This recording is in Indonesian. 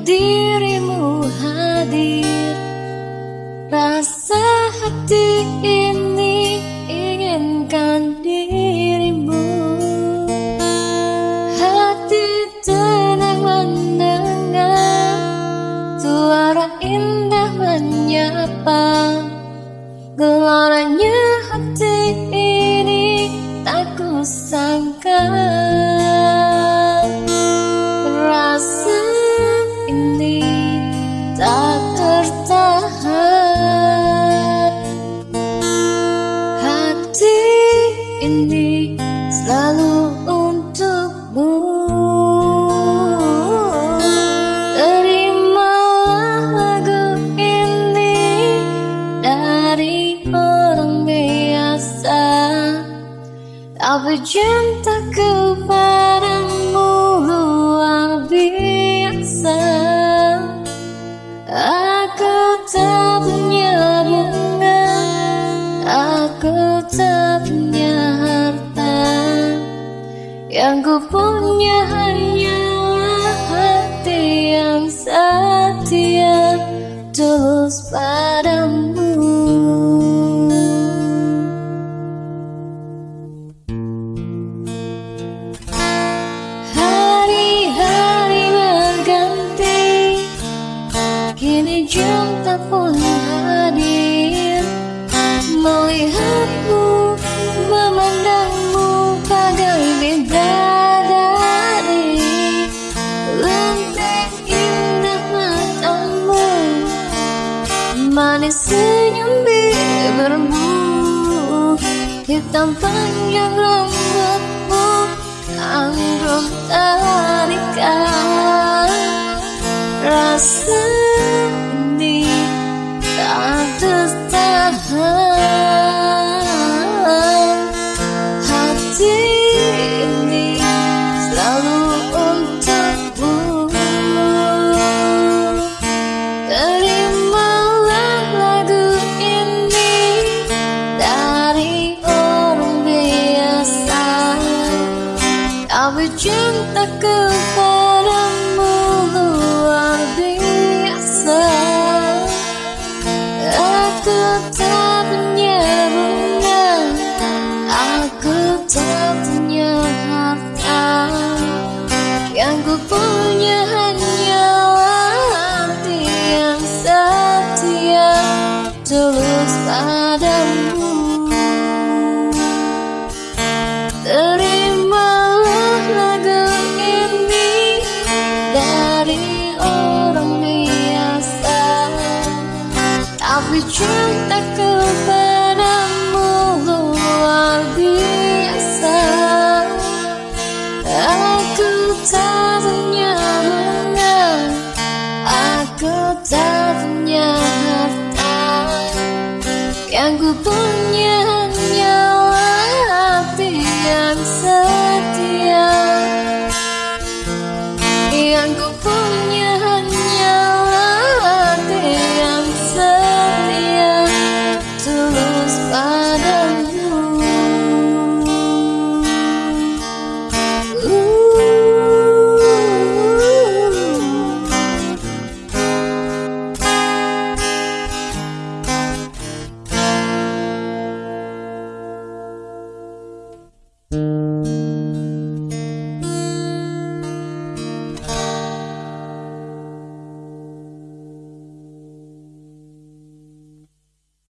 dirimu hadir Rasa hati ini inginkan dirimu. Hati tenang mendengar Suara indah menyapa. Gelaranya hati ini tak kusangka. Orang biasa. Tapi cinta kepadamu luar biasa. Aku tak punya bunga Aku tak punya harta. Yang ku punya hanyalah hati yang setia Tulus padamu pun hadir. Melihatmu, memandangmu bagai bidadari. Lentik indah matamu. Manis senyum bibirmu Hitam panjang rambutmu Anggun tarikan. Rasa cinta kepadamu luar biasa. Aku tak punya bunga Aku tak punya harta. Yang ku punya hanyalah hati yang setia Tulus padamu ku punya